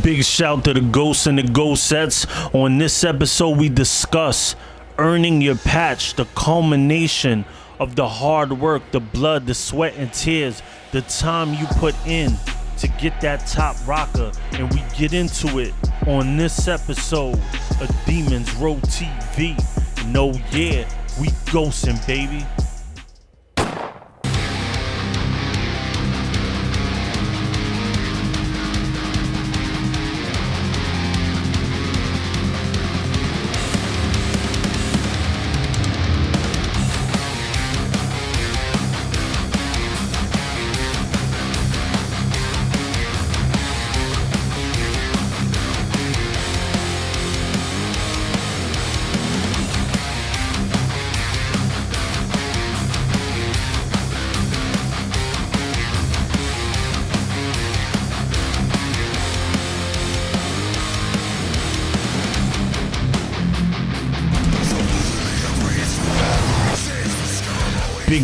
Big shout to the ghosts and the ghost sets. On this episode, we discuss earning your patch, the culmination of the hard work, the blood, the sweat, and tears, the time you put in to get that top rocker. And we get into it on this episode of Demons Row TV. No, yeah, we ghosting, baby.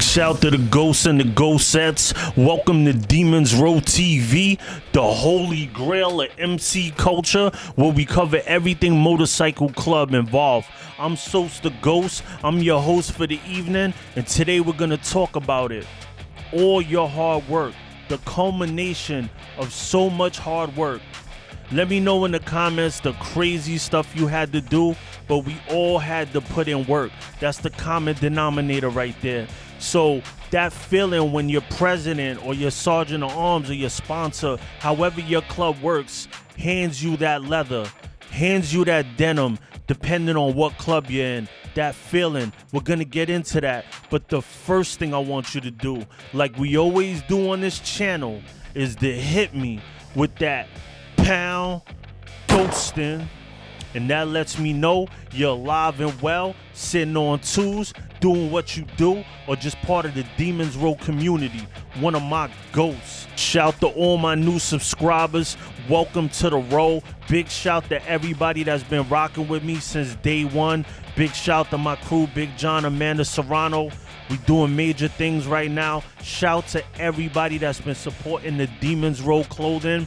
Shout to the ghosts and the ghost sets. Welcome to Demons Row TV, the holy grail of MC culture, where we cover everything motorcycle club involved. I'm Sos the Ghost. I'm your host for the evening, and today we're gonna talk about it. All your hard work, the culmination of so much hard work. Let me know in the comments the crazy stuff you had to do, but we all had to put in work. That's the common denominator right there. So that feeling when your president or your sergeant of arms or your sponsor, however your club works, hands you that leather, hands you that denim, depending on what club you're in, that feeling. We're gonna get into that. But the first thing I want you to do, like we always do on this channel, is to hit me with that pound ghosting. And that lets me know you're alive and well, sitting on twos, doing what you do, or just part of the Demons Row community, one of my ghosts. Shout to all my new subscribers. Welcome to the row. Big shout to everybody that's been rocking with me since day one. Big shout to my crew, Big John, Amanda Serrano. We doing major things right now. Shout to everybody that's been supporting the Demons Row clothing.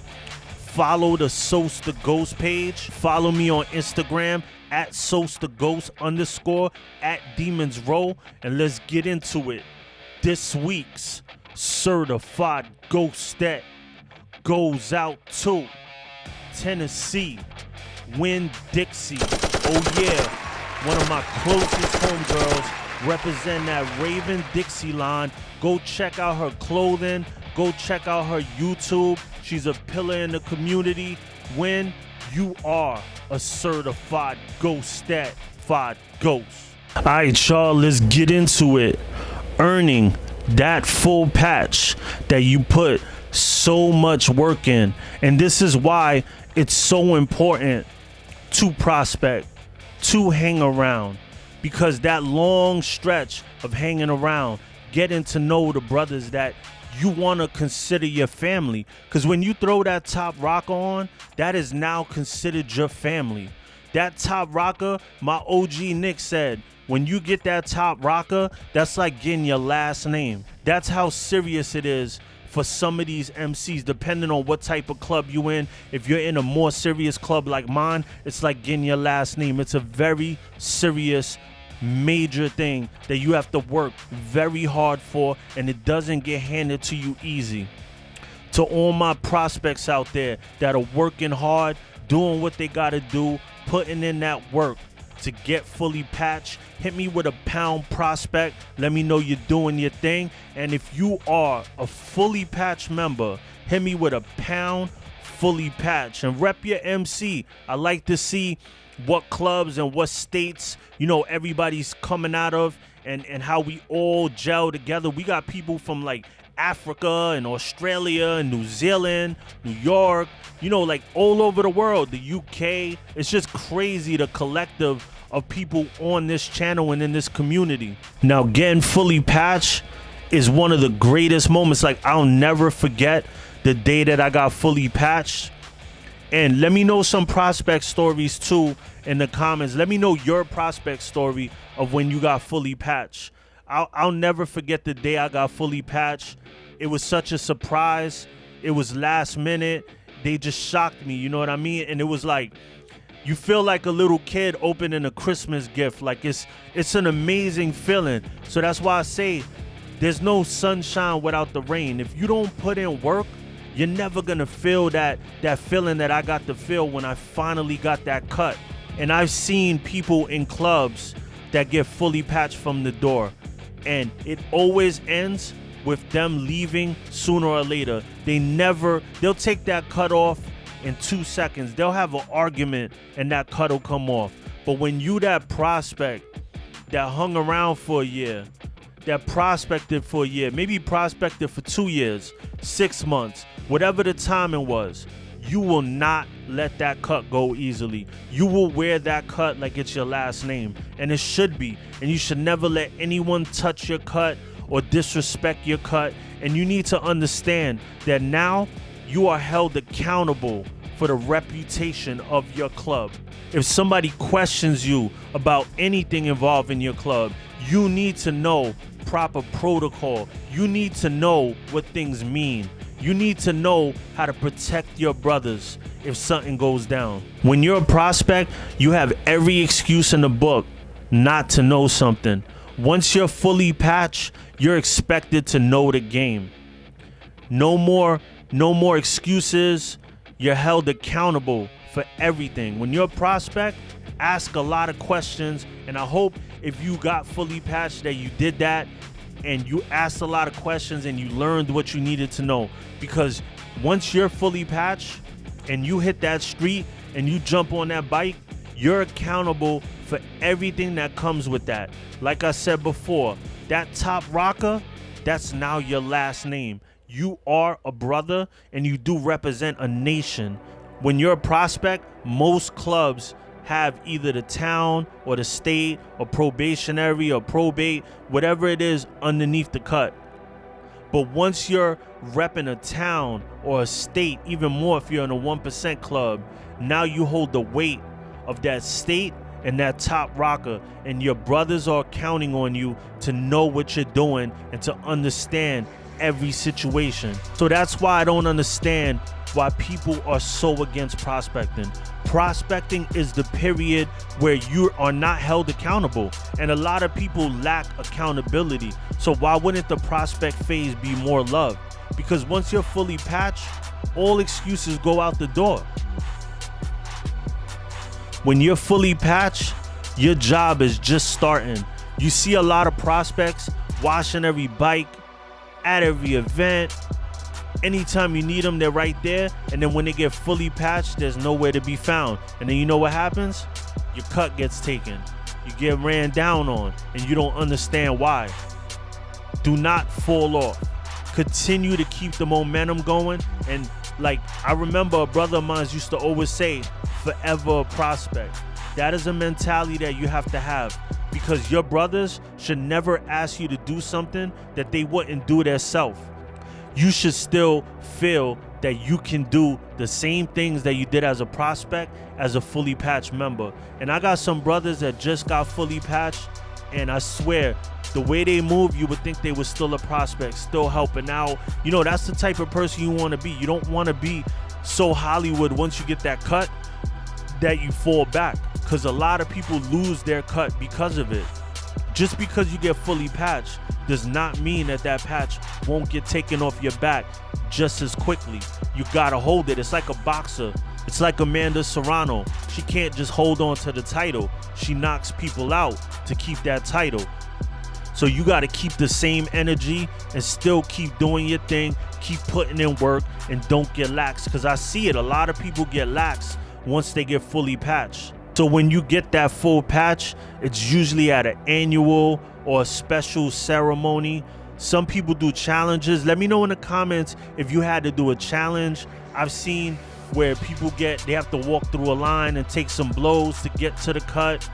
Follow the Sos the Ghost page. Follow me on Instagram at Sos the Ghost underscore at Demons Row. And let's get into it. This week's certified ghost that goes out to Tennessee, Win Dixie. Oh yeah, one of my closest homegirls represent that Raven Dixie line. Go check out her clothing. Go check out her YouTube. She's a pillar in the community. When you are a certified ghost five ghost. All right, y'all, let's get into it. Earning that full patch that you put so much work in. And this is why it's so important to prospect, to hang around. Because that long stretch of hanging around, getting to know the brothers that you want to consider your family. Because when you throw that top rocker on, that is now considered your family. That top rocker, my OG Nick said, when you get that top rocker, that's like getting your last name. That's how serious it is for some of these MCs, depending on what type of club you in. If you're in a more serious club like mine, it's like getting your last name. It's a very serious major thing that you have to work very hard for and it doesn't get handed to you easy. To all my prospects out there that are working hard, doing what they got to do, putting in that work to get fully patched, hit me with a pound prospect. Let me know you're doing your thing. And if you are a fully patched member, hit me with a pound fully patched. And rep your MC. I like to see what clubs and what states you know everybody's coming out of and and how we all gel together. We got people from like africa and australia and new zealand new york you know like all over the world. The uk it's just crazy the collective of people on this channel and in this community. Now getting fully patched is one of the greatest moments. Like i'll never forget the day that i got fully patched and let me know some prospect stories too in the comments. Let me know your prospect story of when you got fully patched. I'll, I'll never forget the day I got fully patched. It was such a surprise. It was last minute. they just shocked me. You know what I mean? And it was like you feel like a little kid opening a Christmas gift. Like it's it's an amazing feeling. So that's why I say there's no sunshine without the rain. If you don't put in work, you're never gonna feel that that feeling that I got to feel when I finally got that cut. And I've seen people in clubs that get fully patched from the door. And it always ends with them leaving sooner or later. They never, they'll take that cut off in two seconds. They'll have an argument and that cut will come off. But when you that prospect that hung around for a year, that prospected for a year, maybe prospected for two years, six months, whatever the timing was, you will not let that cut go easily. You will wear that cut like it's your last name, and it should be. And you should never let anyone touch your cut or disrespect your cut. And you need to understand that now you are held accountable for the reputation of your club. If somebody questions you about anything involving your club, you need to know proper protocol. You need to know what things mean. You need to know how to protect your brothers if something goes down. When you're a prospect, you have every excuse in the book not to know something. Once you're fully patched, you're expected to know the game. No more no more excuses. You're held accountable for everything. When you're a prospect, ask a lot of questions and I hope if you got fully patched that you did that and you asked a lot of questions and you learned what you needed to know. Because once you're fully patched and you hit that street and you jump on that bike, you're accountable for everything that comes with that. Like I said before, that top rocker, that's now your last name. You are a brother and you do represent a nation. When you're a prospect, most clubs have either the town or the state or probationary or probate, whatever it is underneath the cut. But once you're repping a town or a state, even more if you're in a 1% club, now you hold the weight of that state and that top rocker, and your brothers are counting on you to know what you're doing and to understand every situation. So that's why I don't understand why people are so against prospecting. Prospecting is the period where you are not held accountable, and a lot of people lack accountability. So, why wouldn't the prospect phase be more loved? Because once you're fully patched, all excuses go out the door. When you're fully patched, your job is just starting. You see a lot of prospects washing every bike, at every event. Anytime you need them, they're right there. And then when they get fully patched, there's nowhere to be found. And then you know what happens? Your cut gets taken. You get ran down on, and you don't understand why. Do not fall off. Continue to keep the momentum going. And like I remember a brother of mine used to always say, forever prospect. That is a mentality that you have to have because your brothers should never ask you to do something that they wouldn't do themselves. You should still feel that you can do the same things that you did as a prospect as a fully patched member. And I got some brothers that just got fully patched, and I swear, the way they move, you would think they were still a prospect, still helping out. You know, that's the type of person you want to be. You don't want to be so Hollywood once you get that cut that you fall back because a lot of people lose their cut because of it. Just because you get fully patched does not mean that that patch won't get taken off your back just as quickly. You gotta hold it. It's like a boxer. It's like Amanda Serrano. She can't just hold on to the title. She knocks people out to keep that title. So you got to keep the same energy and still keep doing your thing, keep putting in work, and don't get lax. Because I see it. A lot of people get lax once they get fully patched. So when you get that full patch, it's usually at an annual or a special ceremony. Some people do challenges. Let me know in the comments if you had to do a challenge. I've seen where people get they have to walk through a line and take some blows to get to the cut.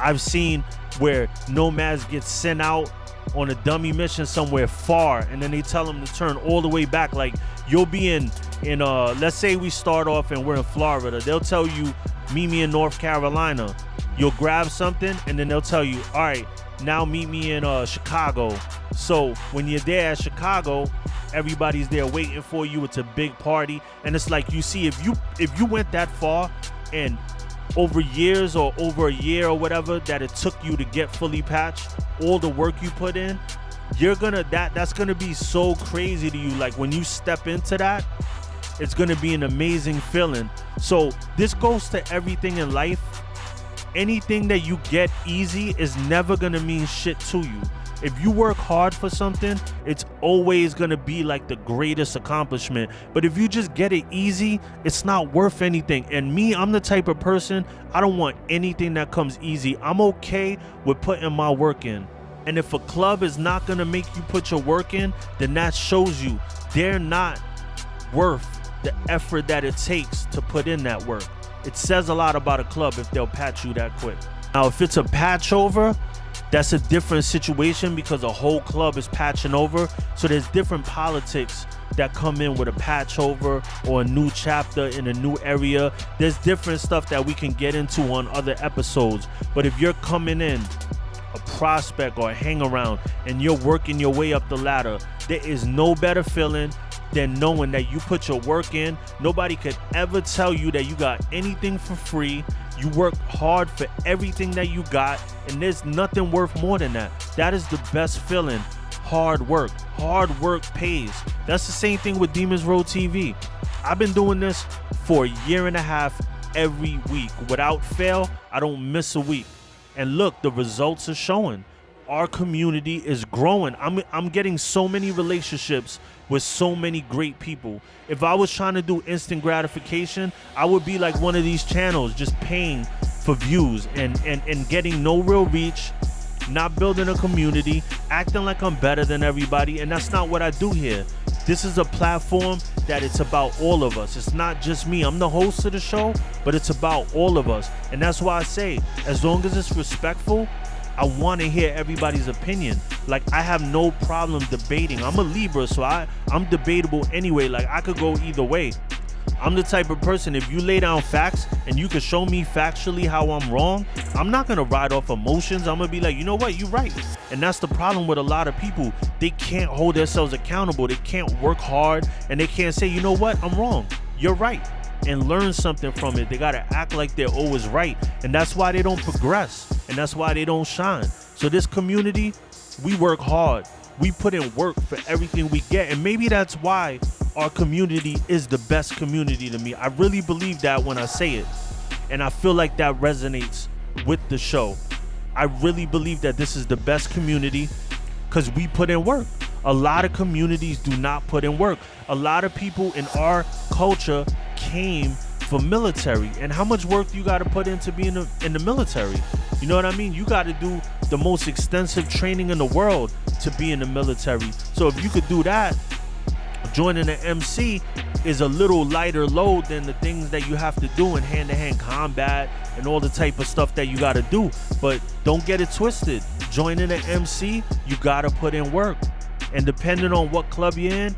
I've seen where nomads get sent out on a dummy mission somewhere far and then they tell them to turn all the way back like you'll be in in uh let's say we start off and we're in Florida they'll tell you meet me in North Carolina you'll grab something and then they'll tell you all right now meet me in uh, Chicago. So when you're there at Chicago, everybody's there waiting for you. It's a big party, and it's like you see if you if you went that far and over years or over a year or whatever that it took you to get fully patched, all the work you put in, you're gonna that that's gonna be so crazy to you. Like when you step into that, it's gonna be an amazing feeling. So this goes to everything in life. Anything that you get easy is never gonna mean shit to you. If you work hard for something, it's always gonna be like the greatest accomplishment. But if you just get it easy, it's not worth anything. And me, I'm the type of person, I don't want anything that comes easy. I'm okay with putting my work in. And if a club is not gonna make you put your work in, then that shows you they're not worth the effort that it takes to put in that work. It says a lot about a club if they'll patch you that quick. Now, if it's a patch over, that's a different situation because a whole club is patching over. So there's different politics that come in with a patch over or a new chapter in a new area. There's different stuff that we can get into on other episodes. But if you're coming in a prospect or a hang around and you're working your way up the ladder, there is no better feeling than knowing that you put your work in. Nobody could ever tell you that you got anything for free. You work hard for everything that you got, and there's nothing worth more than that. That is the best feeling. Hard work. Hard work pays. That's the same thing with Demons Row TV. I've been doing this for a year and a half every week. Without fail, I don't miss a week. And look, the results are showing. Our community is growing. I'm I'm getting so many relationships with so many great people. If I was trying to do instant gratification, I would be like one of these channels just paying for views and and and getting no real reach, not building a community, acting like I'm better than everybody, and that's not what I do here. This is a platform that it's about all of us. It's not just me. I'm the host of the show, but it's about all of us. And that's why I say, as long as it's respectful, I want to hear everybody's opinion. Like I have no problem debating. I'm a Libra, so I I'm debatable anyway. Like I could go either way. I'm the type of person if you lay down facts and you can show me factually how I'm wrong, I'm not gonna ride off emotions. I'm gonna be like, you know what, you're right. And that's the problem with a lot of people. They can't hold themselves accountable. They can't work hard and they can't say, you know what, I'm wrong. You're right. And learn something from it. They gotta act like they're always right. And that's why they don't progress. And that's why they don't shine. So this community, we work hard. We put in work for everything we get. And maybe that's why our community is the best community to me. I really believe that when I say it. And I feel like that resonates with the show. I really believe that this is the best community because we put in work. A lot of communities do not put in work. A lot of people in our culture came for military. And how much work you got to put into being in the, in the military? You know what I mean? You got to do the most extensive training in the world to be in the military. So if you could do that, joining the MC is a little lighter load than the things that you have to do in hand-to-hand combat and all the type of stuff that you got to do. But don't get it twisted. Joining an MC, you got to put in work. And depending on what club you're in,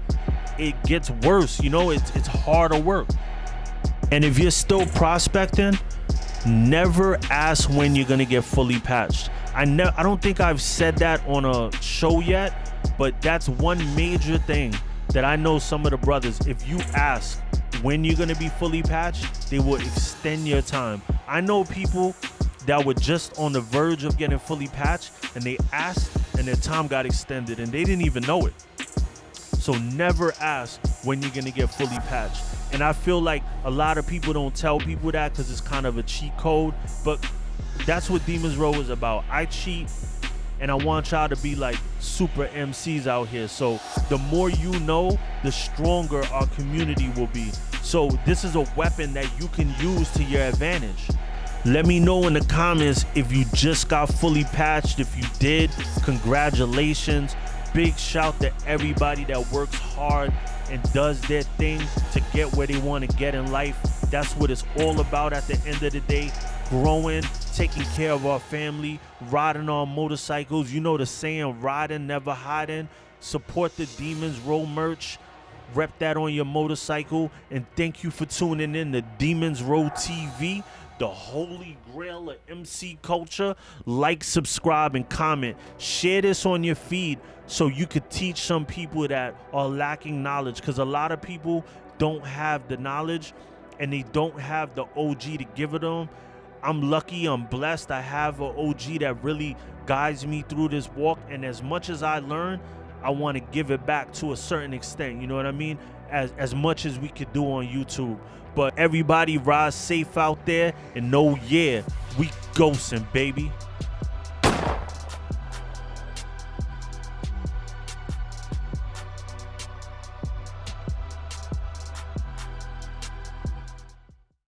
it gets worse. You know, it's it's harder work. And if you're still prospecting, never ask when you're gonna get fully patched. I ne- I don't think I've said that on a show yet, but that's one major thing that I know some of the brothers, if you ask when you're gonna be fully patched, they will extend your time. I know people that were just on the verge of getting fully patched and they asked and their time got extended and they didn't even know it. So never ask when you're gonna get fully patched. And I feel like a lot of people don't tell people that because it's kind of a cheat code, but that's what Demons Row is about. I cheat and I want y'all to be like super MCs out here. So the more you know, the stronger our community will be. So this is a weapon that you can use to your advantage. Let me know in the comments if you just got fully patched. If you did, congratulations. Big shout to everybody that works hard and does their thing to get where they want to get in life. That's what it's all about at the end of the day. Growing, taking care of our family, riding on motorcycles. You know the saying, riding, never hiding. Support the Demons Row merch. Rep that on your motorcycle. And thank you for tuning in to Demons Row TV, the holy grail of MC culture. Like, subscribe, and comment. Share this on your feed so you could teach some people that are lacking knowledge. Because a lot of people don't have the knowledge and they don't have the OG to give it them. I'm lucky, I'm blessed. I have an OG that really guides me through this walk. And as much as I learn, I want to give it back to a certain extent. You know what I mean? As as much as we could do on YouTube. But everybody ride safe out there and know, yeah, we ghosting, baby.